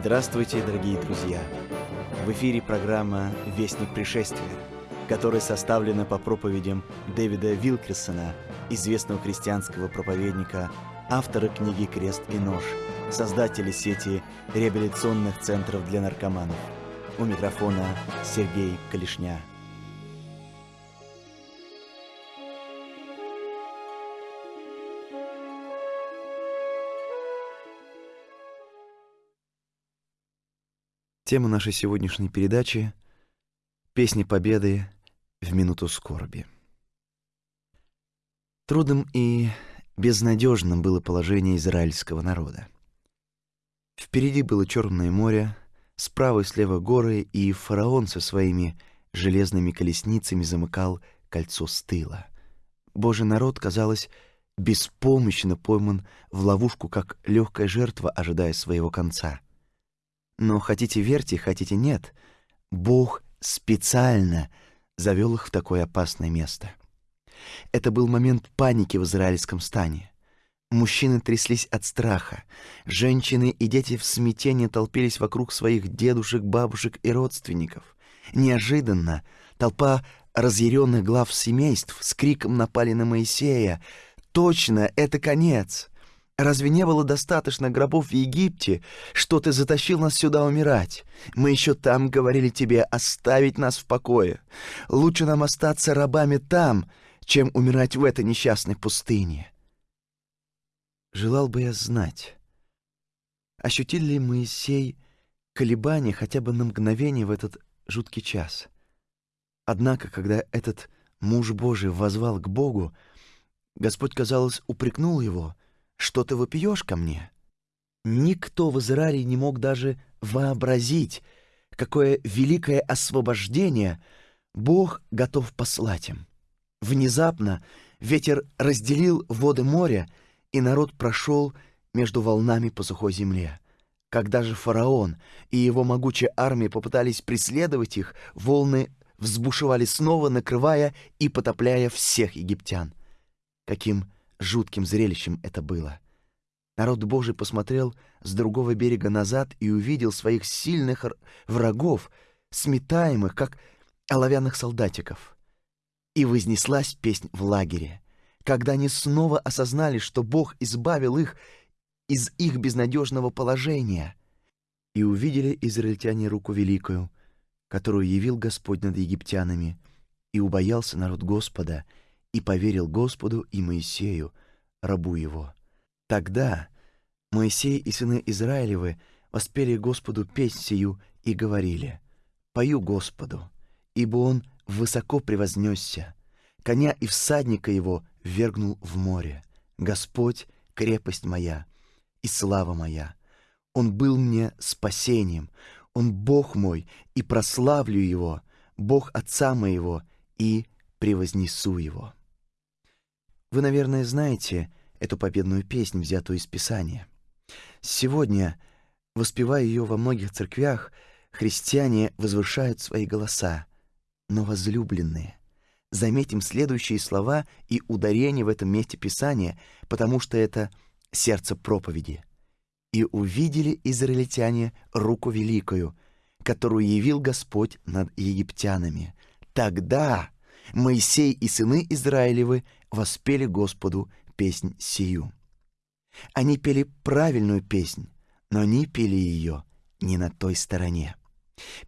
Здравствуйте, дорогие друзья! В эфире программа «Вестник пришествия», которая составлена по проповедям Дэвида Вилкерсона, известного христианского проповедника, автора книги «Крест и нож», создателя сети реабилитационных центров для наркоманов. У микрофона Сергей Калишня. Тема нашей сегодняшней передачи — «Песни Победы в минуту скорби». Трудным и безнадежным было положение израильского народа. Впереди было Черное море, справа и слева горы, и фараон со своими железными колесницами замыкал кольцо с тыла. Божий народ, казалось, беспомощно пойман в ловушку, как легкая жертва, ожидая своего конца — но хотите верьте, хотите нет, Бог специально завел их в такое опасное место. Это был момент паники в израильском стане. Мужчины тряслись от страха, женщины и дети в смятении толпились вокруг своих дедушек, бабушек и родственников. Неожиданно толпа разъяренных глав семейств с криком напали на Моисея. «Точно, это конец!» Разве не было достаточно гробов в Египте, что ты затащил нас сюда умирать? Мы еще там говорили тебе оставить нас в покое. Лучше нам остаться рабами там, чем умирать в этой несчастной пустыне. Желал бы я знать, ощутил ли Моисей колебания хотя бы на мгновение в этот жуткий час. Однако, когда этот муж Божий возвал к Богу, Господь, казалось, упрекнул его — что ты вопиешь ко мне?» Никто в Израиле не мог даже вообразить, какое великое освобождение Бог готов послать им. Внезапно ветер разделил воды моря, и народ прошел между волнами по сухой земле. Когда же фараон и его могучая армия попытались преследовать их, волны взбушевали снова, накрывая и потопляя всех египтян. Каким Жутким зрелищем это было. Народ Божий посмотрел с другого берега назад и увидел своих сильных врагов, сметаемых, как оловянных солдатиков. И вознеслась песнь в лагере, когда они снова осознали, что Бог избавил их из их безнадежного положения. И увидели израильтяне руку великую, которую явил Господь над египтянами, и убоялся народ Господа — и поверил Господу и Моисею, рабу его. Тогда Моисей и сыны Израилевы воспели Господу песнь сию и говорили, «Пою Господу, ибо Он высоко превознесся, коня и всадника его вергнул в море. Господь — крепость моя и слава моя. Он был мне спасением, Он Бог мой, и прославлю Его, Бог Отца моего, и превознесу Его». Вы, наверное, знаете эту победную песнь, взятую из Писания. Сегодня, воспевая ее во многих церквях, христиане возвышают свои голоса. Но возлюбленные, заметим следующие слова и ударение в этом месте Писания, потому что это сердце проповеди. «И увидели израильтяне руку великую, которую явил Господь над египтянами. Тогда Моисей и сыны Израилевы воспели Господу песнь сию. Они пели правильную песнь, но они пели ее не на той стороне.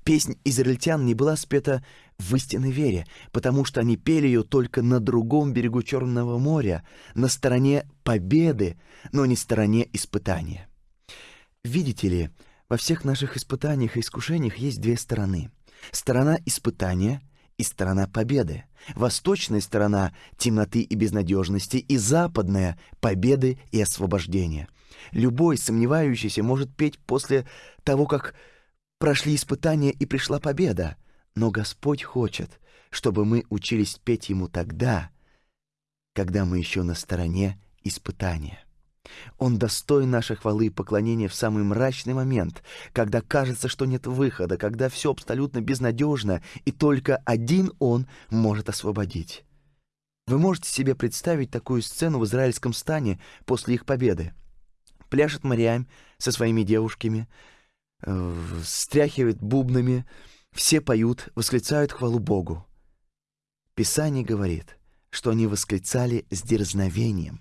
Песнь израильтян не была спета в истинной вере, потому что они пели ее только на другом берегу Черного моря, на стороне победы, но не стороне испытания. Видите ли, во всех наших испытаниях и искушениях есть две стороны. Сторона испытания и сторона победы. Восточная сторона темноты и безнадежности, и западная победы и освобождения. Любой сомневающийся может петь после того, как прошли испытания и пришла победа. Но Господь хочет, чтобы мы учились петь Ему тогда, когда мы еще на стороне испытания. Он достоин нашей хвалы и поклонения в самый мрачный момент, когда кажется, что нет выхода, когда все абсолютно безнадежно, и только один Он может освободить. Вы можете себе представить такую сцену в израильском стане после их победы. Пляшет Мариам со своими девушками, э, стряхивает бубнами, все поют, восклицают хвалу Богу. Писание говорит, что они восклицали с дерзновением.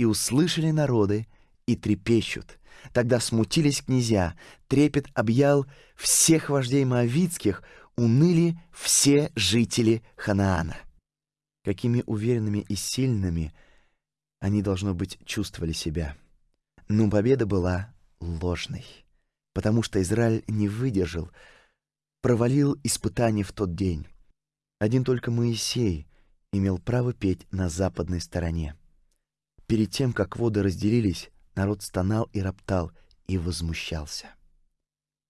И услышали народы, и трепещут. Тогда смутились князья, трепет объял всех вождей моавицких, уныли все жители Ханаана. Какими уверенными и сильными они, должно быть, чувствовали себя. Но победа была ложной, потому что Израиль не выдержал, провалил испытание в тот день. Один только Моисей имел право петь на западной стороне. Перед тем, как воды разделились, народ стонал и роптал и возмущался.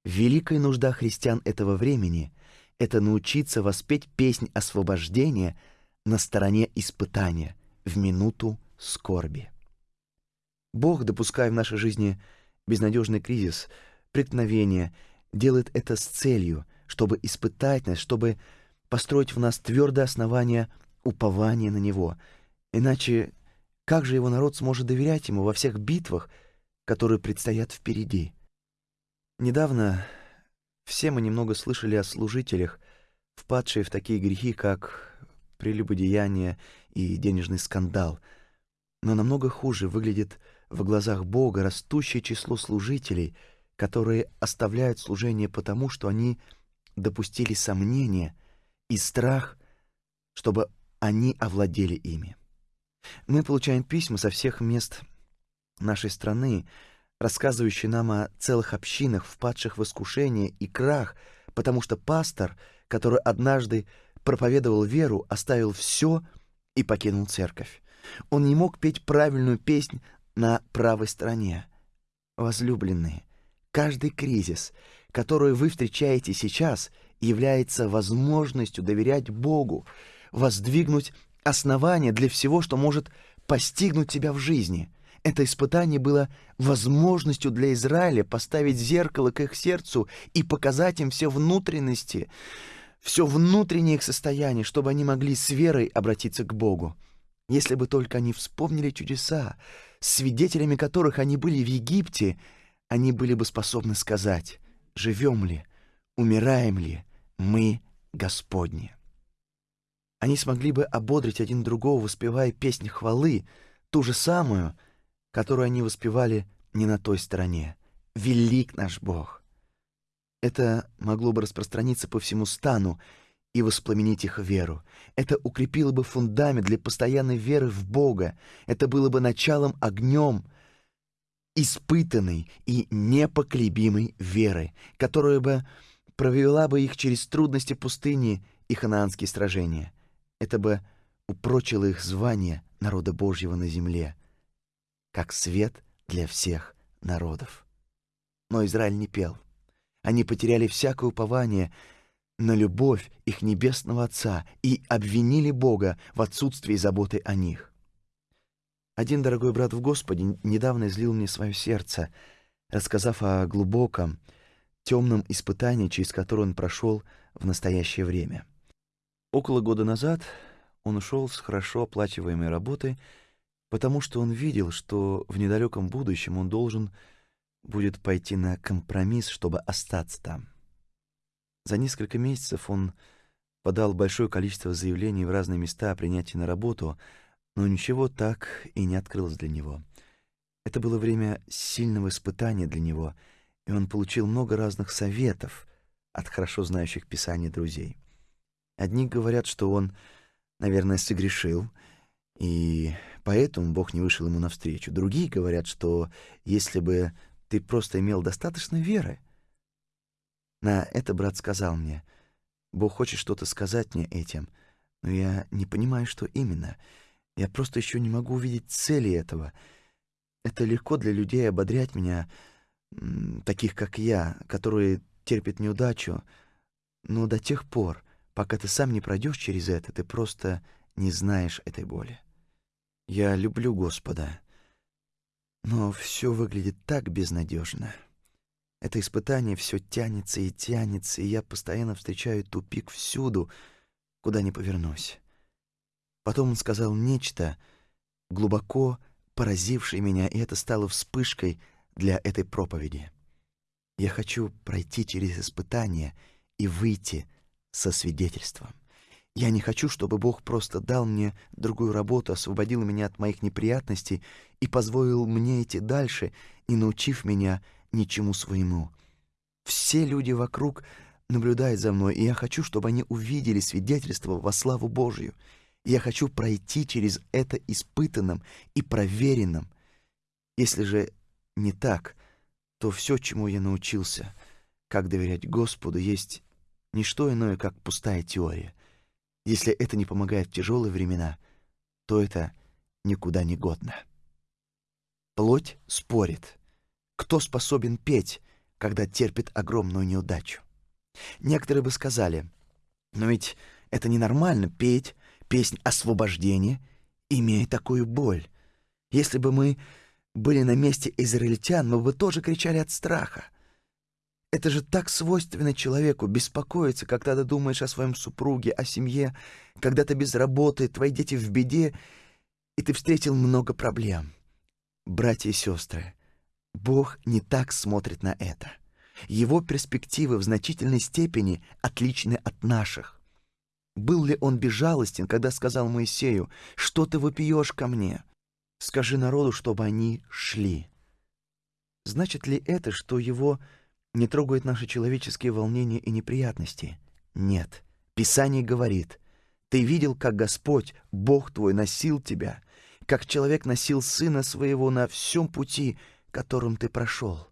Великая нужда христиан этого времени — это научиться воспеть песнь освобождения на стороне испытания в минуту скорби. Бог, допуская в нашей жизни безнадежный кризис, преткновение, делает это с целью, чтобы испытать нас, чтобы построить в нас твердое основание упования на Него. Иначе как же его народ сможет доверять ему во всех битвах, которые предстоят впереди? Недавно все мы немного слышали о служителях, впадшие в такие грехи, как прелюбодеяние и денежный скандал. Но намного хуже выглядит в глазах Бога растущее число служителей, которые оставляют служение потому, что они допустили сомнения и страх, чтобы они овладели ими. Мы получаем письма со всех мест нашей страны, рассказывающие нам о целых общинах, впадших в искушение и крах, потому что пастор, который однажды проповедовал веру, оставил все и покинул церковь. Он не мог петь правильную песнь на правой стороне. Возлюбленные, каждый кризис, который вы встречаете сейчас, является возможностью доверять Богу, воздвигнуть основание для всего, что может постигнуть тебя в жизни. Это испытание было возможностью для Израиля поставить зеркало к их сердцу и показать им все внутренности, все внутреннее их состояние, чтобы они могли с верой обратиться к Богу. Если бы только они вспомнили чудеса, свидетелями которых они были в Египте, они были бы способны сказать, живем ли, умираем ли мы Господни. Они смогли бы ободрить один другого, воспевая песнь хвалы, ту же самую, которую они воспевали не на той стороне. «Велик наш Бог!» Это могло бы распространиться по всему стану и воспламенить их веру. Это укрепило бы фундамент для постоянной веры в Бога. Это было бы началом огнем испытанной и непоколебимой веры, которая бы провела бы их через трудности пустыни и ханаанские сражения — это бы упрочило их звание народа Божьего на земле, как свет для всех народов. Но Израиль не пел. Они потеряли всякое упование на любовь их небесного Отца и обвинили Бога в отсутствии заботы о них. Один дорогой брат в Господе недавно излил мне свое сердце, рассказав о глубоком, темном испытании, через которое он прошел в настоящее время. Около года назад он ушел с хорошо оплачиваемой работы, потому что он видел, что в недалеком будущем он должен будет пойти на компромисс, чтобы остаться там. За несколько месяцев он подал большое количество заявлений в разные места о принятии на работу, но ничего так и не открылось для него. Это было время сильного испытания для него, и он получил много разных советов от хорошо знающих Писание друзей. Одни говорят, что он, наверное, согрешил, и поэтому Бог не вышел ему навстречу. Другие говорят, что если бы ты просто имел достаточно веры. На это брат сказал мне, Бог хочет что-то сказать мне этим, но я не понимаю, что именно. Я просто еще не могу увидеть цели этого. Это легко для людей ободрять меня, таких как я, которые терпят неудачу, но до тех пор, Пока ты сам не пройдешь через это, ты просто не знаешь этой боли. Я люблю Господа, но все выглядит так безнадежно. Это испытание все тянется и тянется, и я постоянно встречаю тупик всюду, куда ни повернусь. Потом он сказал нечто, глубоко поразившее меня, и это стало вспышкой для этой проповеди. Я хочу пройти через испытания и выйти со свидетельством. Я не хочу, чтобы Бог просто дал мне другую работу, освободил меня от моих неприятностей и позволил мне идти дальше, не научив меня ничему своему. Все люди вокруг наблюдают за мной, и я хочу, чтобы они увидели свидетельство во славу Божью. Я хочу пройти через это испытанным и проверенным. Если же не так, то все, чему я научился, как доверять Господу, есть не что иное, как пустая теория. Если это не помогает в тяжелые времена, то это никуда не годно. Плоть спорит. Кто способен петь, когда терпит огромную неудачу? Некоторые бы сказали, но ведь это ненормально петь песнь освобождения, имея такую боль. Если бы мы были на месте израильтян, мы бы тоже кричали от страха. Это же так свойственно человеку беспокоиться, когда ты думаешь о своем супруге, о семье, когда ты без работы, твои дети в беде, и ты встретил много проблем. Братья и сестры, Бог не так смотрит на это. Его перспективы в значительной степени отличны от наших. Был ли он безжалостен, когда сказал Моисею, «Что ты вопиешь ко мне? Скажи народу, чтобы они шли». Значит ли это, что его не трогают наши человеческие волнения и неприятности. Нет. Писание говорит, «Ты видел, как Господь, Бог твой, носил тебя, как человек носил сына своего на всем пути, которым ты прошел».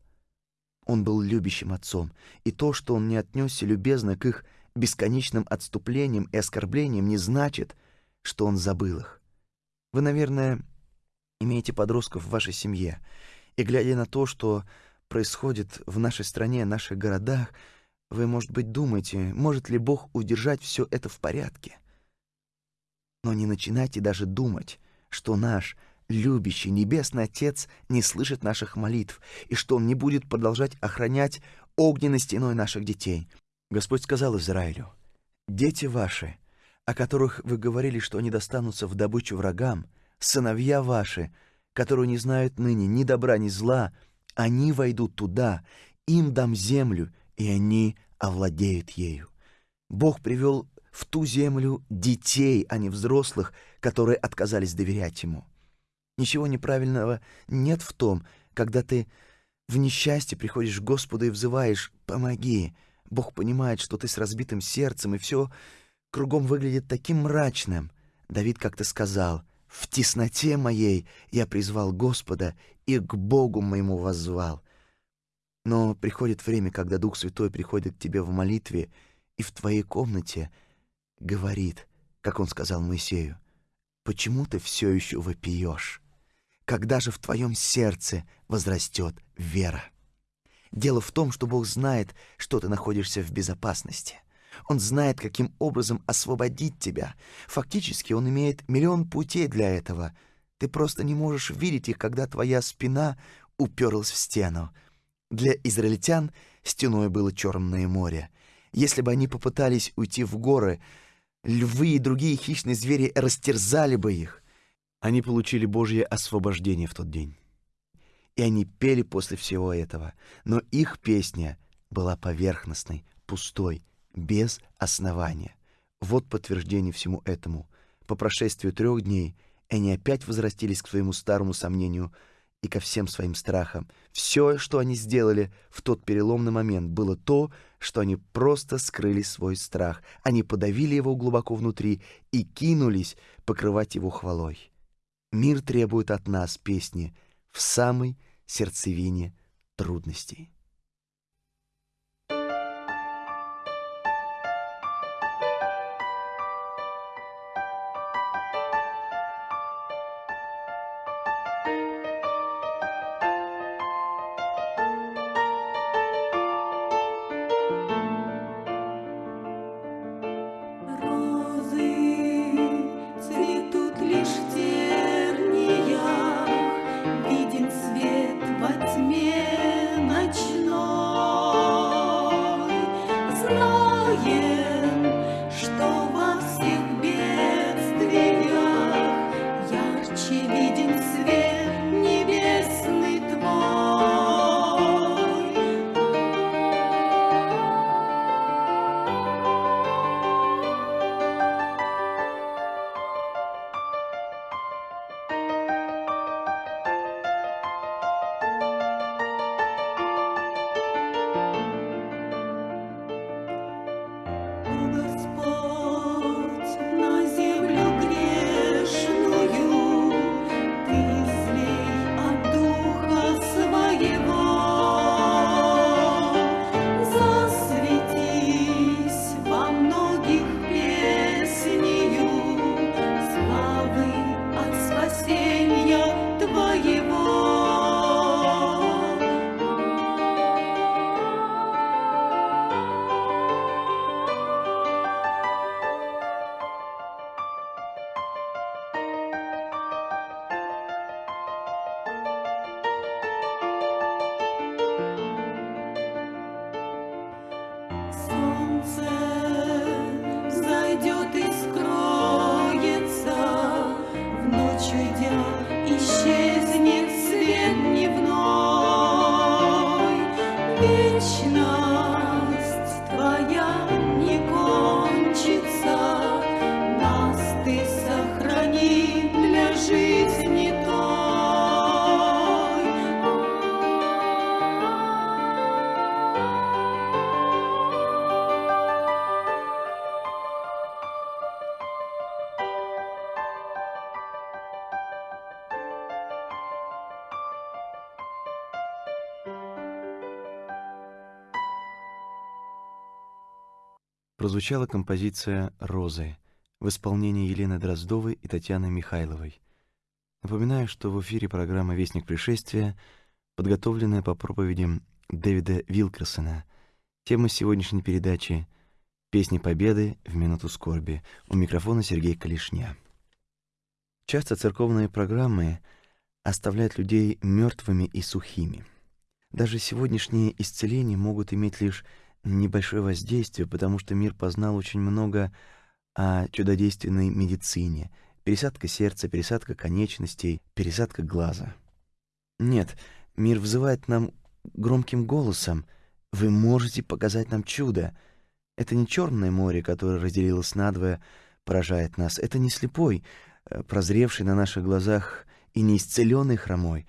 Он был любящим отцом, и то, что он не отнесся любезно к их бесконечным отступлениям и оскорблениям, не значит, что он забыл их. Вы, наверное, имеете подростков в вашей семье, и глядя на то, что происходит в нашей стране, наших городах, вы, может быть, думаете, может ли Бог удержать все это в порядке. Но не начинайте даже думать, что наш любящий Небесный Отец не слышит наших молитв и что Он не будет продолжать охранять огненной стеной наших детей. Господь сказал Израилю, «Дети ваши, о которых вы говорили, что они достанутся в добычу врагам, сыновья ваши, которые не знают ныне ни добра, ни зла, — они войдут туда, им дам землю, и они овладеют ею. Бог привел в ту землю детей, а не взрослых, которые отказались доверять Ему. Ничего неправильного нет в том, когда ты в несчастье приходишь к Господу и взываешь «помоги». Бог понимает, что ты с разбитым сердцем, и все кругом выглядит таким мрачным. Давид как-то сказал в тесноте моей я призвал Господа и к Богу моему воззвал. Но приходит время, когда Дух Святой приходит к тебе в молитве и в твоей комнате говорит, как он сказал Моисею, «Почему ты все еще вопиешь? Когда же в твоем сердце возрастет вера?» Дело в том, что Бог знает, что ты находишься в безопасности — он знает, каким образом освободить тебя. Фактически он имеет миллион путей для этого. Ты просто не можешь видеть их, когда твоя спина уперлась в стену. Для израильтян стеной было Черное море. Если бы они попытались уйти в горы, львы и другие хищные звери растерзали бы их. Они получили Божье освобождение в тот день. И они пели после всего этого, но их песня была поверхностной, пустой, без основания. Вот подтверждение всему этому. По прошествию трех дней они опять возвратились к своему старому сомнению и ко всем своим страхам. Все, что они сделали в тот переломный момент, было то, что они просто скрыли свой страх. Они подавили его глубоко внутри и кинулись покрывать его хвалой. Мир требует от нас песни в самой сердцевине трудностей. Прозвучала композиция «Розы» в исполнении Елены Дроздовой и Татьяны Михайловой. Напоминаю, что в эфире программа «Вестник пришествия», подготовленная по проповедям Дэвида Вилкерсона. Тема сегодняшней передачи «Песни Победы в минуту скорби». У микрофона Сергей Калишня. Часто церковные программы оставляют людей мертвыми и сухими. Даже сегодняшние исцеления могут иметь лишь небольшое воздействие, потому что мир познал очень много о чудодейственной медицине. Пересадка сердца, пересадка конечностей, пересадка глаза. Нет, мир взывает нам громким голосом. Вы можете показать нам чудо. Это не черное море, которое разделилось надвое, поражает нас. Это не слепой, э, прозревший на наших глазах и не исцеленный хромой.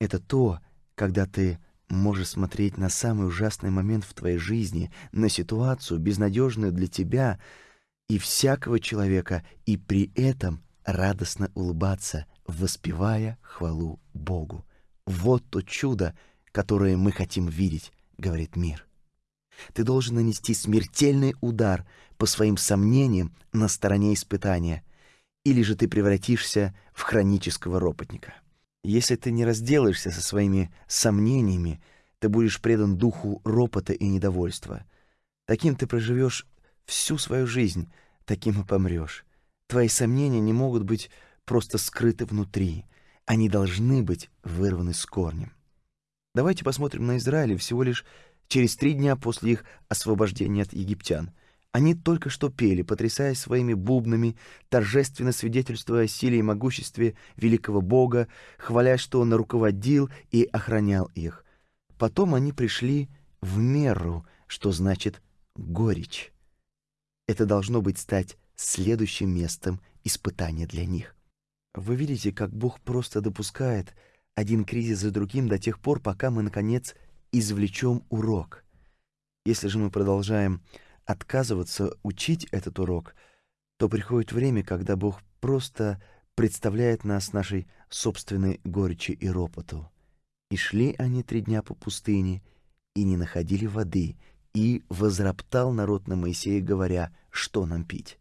Это то, когда ты можешь смотреть на самый ужасный момент в твоей жизни, на ситуацию, безнадежную для тебя и всякого человека, и при этом радостно улыбаться, воспевая хвалу Богу. Вот то чудо, которое мы хотим видеть, говорит мир. Ты должен нанести смертельный удар по своим сомнениям на стороне испытания, или же ты превратишься в хронического ропотника. Если ты не разделаешься со своими сомнениями, ты будешь предан духу ропота и недовольства. Таким ты проживешь всю свою жизнь, таким и помрешь. Твои сомнения не могут быть просто скрыты внутри. Они должны быть вырваны с корнем. Давайте посмотрим на Израиль всего лишь через три дня после их освобождения от египтян — они только что пели, потрясая своими бубнами, торжественно свидетельствуя о силе и могуществе великого Бога, хваля, что Он руководил и охранял их. Потом они пришли в меру, что значит горечь. Это должно быть стать следующим местом испытания для них. Вы видите, как Бог просто допускает один кризис за другим до тех пор, пока мы, наконец, извлечем урок. Если же мы продолжаем отказываться учить этот урок, то приходит время, когда Бог просто представляет нас нашей собственной горечи и ропоту. И шли они три дня по пустыне, и не находили воды, и возроптал народ на Моисея, говоря, что нам пить.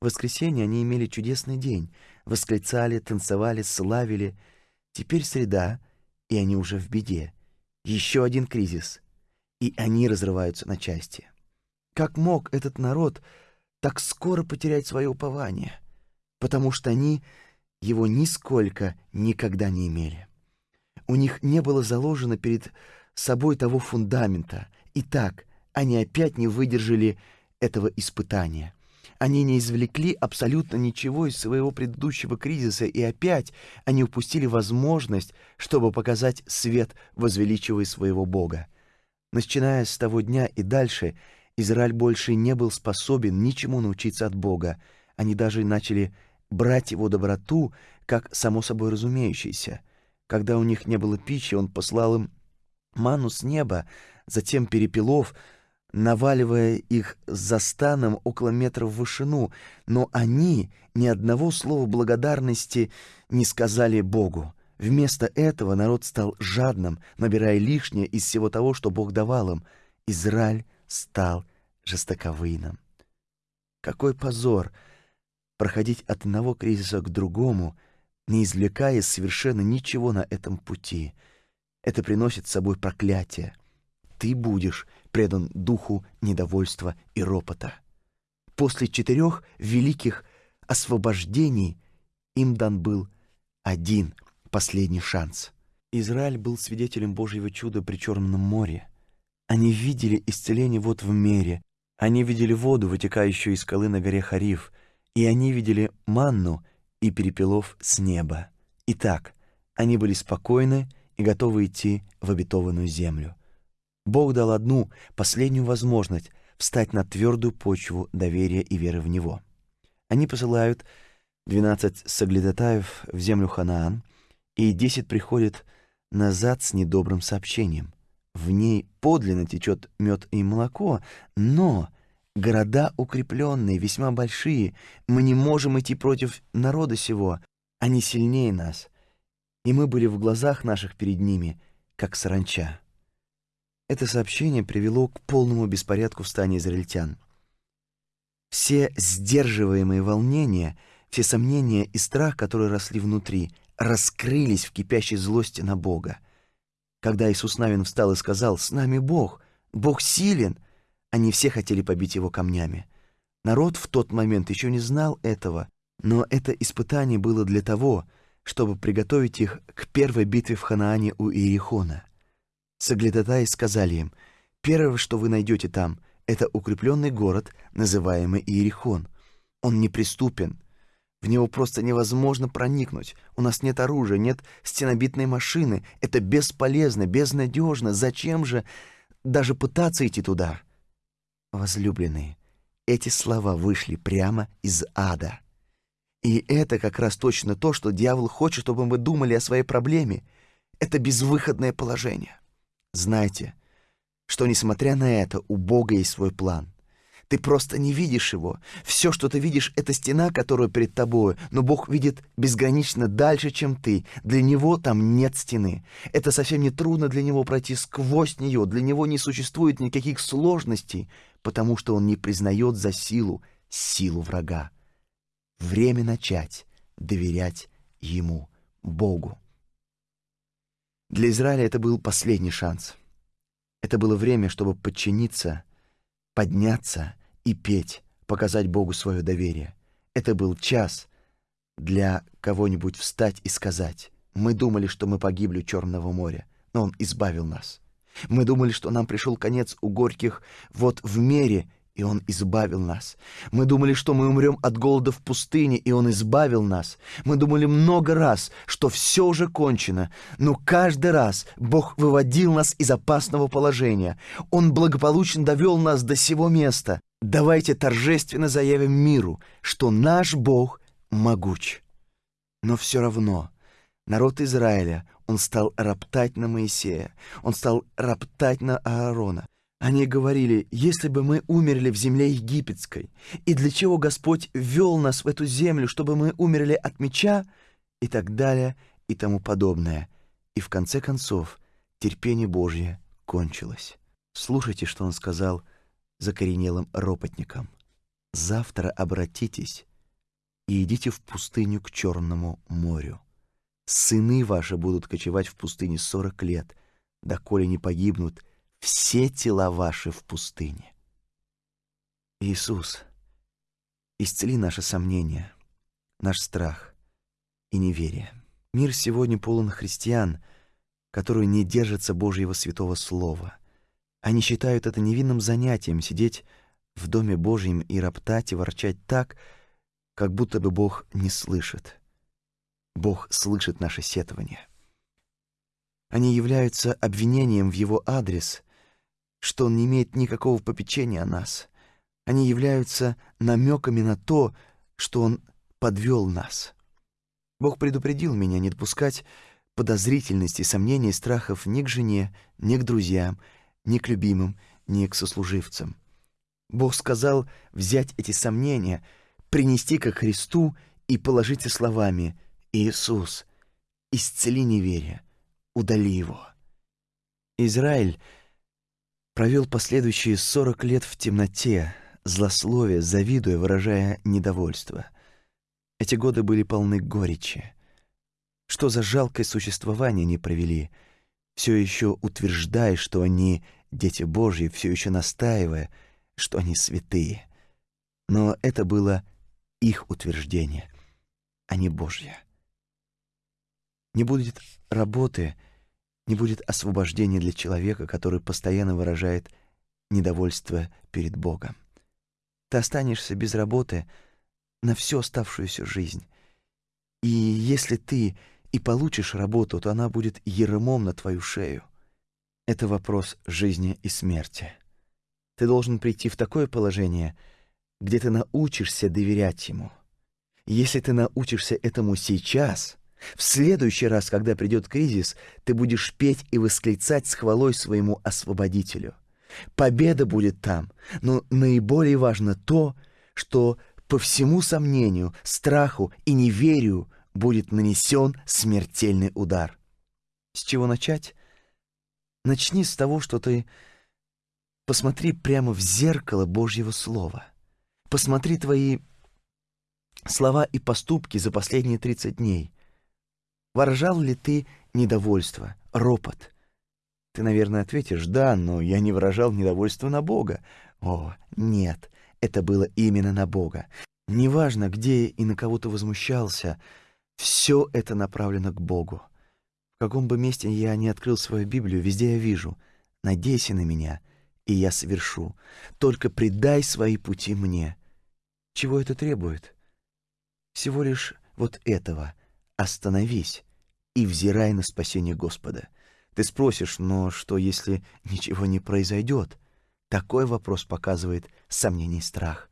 В воскресенье они имели чудесный день, восклицали, танцевали, славили. Теперь среда, и они уже в беде. Еще один кризис, и они разрываются на части. Как мог этот народ так скоро потерять свое упование? Потому что они его нисколько никогда не имели. У них не было заложено перед собой того фундамента. И так они опять не выдержали этого испытания. Они не извлекли абсолютно ничего из своего предыдущего кризиса, и опять они упустили возможность, чтобы показать свет, возвеличивая своего Бога. Начиная с того дня и дальше — Израиль больше не был способен ничему научиться от Бога. Они даже начали брать его доброту как само собой разумеющееся. Когда у них не было пищи, он послал им ману с неба, затем перепелов, наваливая их за станом около метра в вышину, но они ни одного слова благодарности не сказали Богу. Вместо этого народ стал жадным, набирая лишнее из всего того, что Бог давал им. Израиль стал жестоковыйным. Какой позор проходить от одного кризиса к другому, не извлекая совершенно ничего на этом пути. Это приносит с собой проклятие. Ты будешь предан духу недовольства и ропота. После четырех великих освобождений им дан был один последний шанс. Израиль был свидетелем Божьего чуда при Черном море. Они видели исцеление вот в мире. Они видели воду, вытекающую из скалы на горе Хариф, и они видели манну и перепелов с неба. Итак, они были спокойны и готовы идти в обетованную землю. Бог дал одну, последнюю возможность встать на твердую почву доверия и веры в Него. Они посылают двенадцать соглядатаев в землю Ханаан, и десять приходят назад с недобрым сообщением. В ней подлинно течет мед и молоко, но города укрепленные, весьма большие. Мы не можем идти против народа сего. Они сильнее нас. И мы были в глазах наших перед ними, как саранча. Это сообщение привело к полному беспорядку в стане израильтян. Все сдерживаемые волнения, все сомнения и страх, которые росли внутри, раскрылись в кипящей злости на Бога. Когда Иисус Навин встал и сказал «С нами Бог! Бог силен!» Они все хотели побить его камнями. Народ в тот момент еще не знал этого, но это испытание было для того, чтобы приготовить их к первой битве в Ханаане у Иерихона. Соглядатаи сказали им, «Первое, что вы найдете там, это укрепленный город, называемый Иерихон. Он неприступен, в него просто невозможно проникнуть. У нас нет оружия, нет стенобитной машины. Это бесполезно, безнадежно. Зачем же даже пытаться идти туда? Возлюбленные, эти слова вышли прямо из ада. И это как раз точно то, что дьявол хочет, чтобы мы думали о своей проблеме. Это безвыходное положение. Знайте, что, несмотря на это, у Бога есть свой план — ты просто не видишь его. Все, что ты видишь, — это стена, которая перед тобой, но Бог видит безгранично дальше, чем ты. Для Него там нет стены. Это совсем не трудно для Него пройти сквозь нее. Для Него не существует никаких сложностей, потому что Он не признает за силу силу врага. Время начать доверять Ему, Богу. Для Израиля это был последний шанс. Это было время, чтобы подчиниться, подняться и петь, показать Богу свое доверие. Это был час для кого-нибудь встать и сказать, «Мы думали, что мы погибли у Черного моря, но Он избавил нас. Мы думали, что нам пришел конец у горьких вот в мере, и Он избавил нас. Мы думали, что мы умрем от голода в пустыне, и Он избавил нас. Мы думали много раз, что все уже кончено, но каждый раз Бог выводил нас из опасного положения. Он благополучно довел нас до сего места. Давайте торжественно заявим миру, что наш Бог могуч. Но все равно народ Израиля, он стал роптать на Моисея, он стал роптать на Аарона. Они говорили, если бы мы умерли в земле египетской, и для чего Господь ввел нас в эту землю, чтобы мы умерли от меча, и так далее, и тому подобное. И в конце концов терпение Божье кончилось. Слушайте, что он сказал закоренелым ропотникам. «Завтра обратитесь и идите в пустыню к Черному морю. Сыны ваши будут кочевать в пустыне сорок лет, доколе не погибнут все тела ваши в пустыне. Иисус, исцели наши сомнения, наш страх и неверие. Мир сегодня полон христиан, которые не держатся Божьего святого слова. Они считают это невинным занятием сидеть в Доме Божьем и роптать и ворчать так, как будто бы Бог не слышит. Бог слышит наше сетование. Они являются обвинением в Его адрес — что он не имеет никакого попечения о нас. Они являются намеками на то, что он подвел нас. Бог предупредил меня не допускать подозрительности, сомнений страхов ни к жене, ни к друзьям, ни к любимым, ни к сослуживцам. Бог сказал взять эти сомнения, принести ко Христу и положить словами «Иисус, исцели неверие, удали его». Израиль — провел последующие сорок лет в темноте, злословия, завидуя, выражая недовольство. Эти годы были полны горечи. Что за жалкое существование они провели, все еще утверждая, что они дети Божьи, все еще настаивая, что они святые. Но это было их утверждение, а не Божье. Не будет работы — не будет освобождения для человека, который постоянно выражает недовольство перед Богом. Ты останешься без работы на всю оставшуюся жизнь. И если ты и получишь работу, то она будет ермом на твою шею. Это вопрос жизни и смерти. Ты должен прийти в такое положение, где ты научишься доверять ему. Если ты научишься этому сейчас — в следующий раз, когда придет кризис, ты будешь петь и восклицать с хвалой своему освободителю. Победа будет там, но наиболее важно то, что по всему сомнению, страху и неверию будет нанесен смертельный удар. С чего начать? Начни с того, что ты посмотри прямо в зеркало Божьего Слова. Посмотри твои слова и поступки за последние 30 дней. Выражал ли ты недовольство, ропот? Ты, наверное, ответишь «да», но я не выражал недовольства на Бога. О, нет, это было именно на Бога. Неважно, где и на кого ты возмущался, все это направлено к Богу. Каком бы месте я ни открыл свою Библию, везде я вижу «надейся на меня, и я совершу. Только предай свои пути мне». Чего это требует? Всего лишь вот этого. Остановись и взирай на спасение Господа. Ты спросишь, но что, если ничего не произойдет? Такой вопрос показывает сомнение и страх.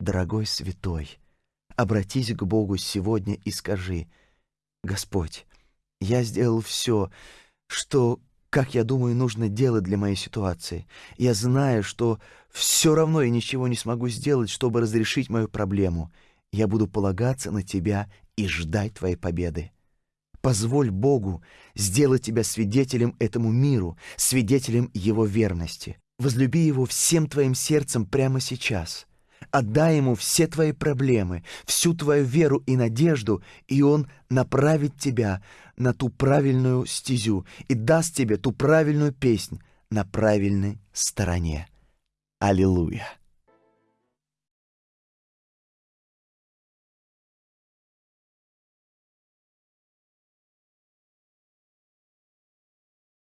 Дорогой святой, обратись к Богу сегодня и скажи, «Господь, я сделал все, что, как я думаю, нужно делать для моей ситуации. Я знаю, что все равно я ничего не смогу сделать, чтобы разрешить мою проблему. Я буду полагаться на Тебя и ждать Твоей победы. Позволь Богу сделать тебя свидетелем этому миру, свидетелем Его верности. Возлюби Его всем твоим сердцем прямо сейчас. Отдай Ему все твои проблемы, всю твою веру и надежду, и Он направит тебя на ту правильную стезю и даст тебе ту правильную песнь на правильной стороне. Аллилуйя!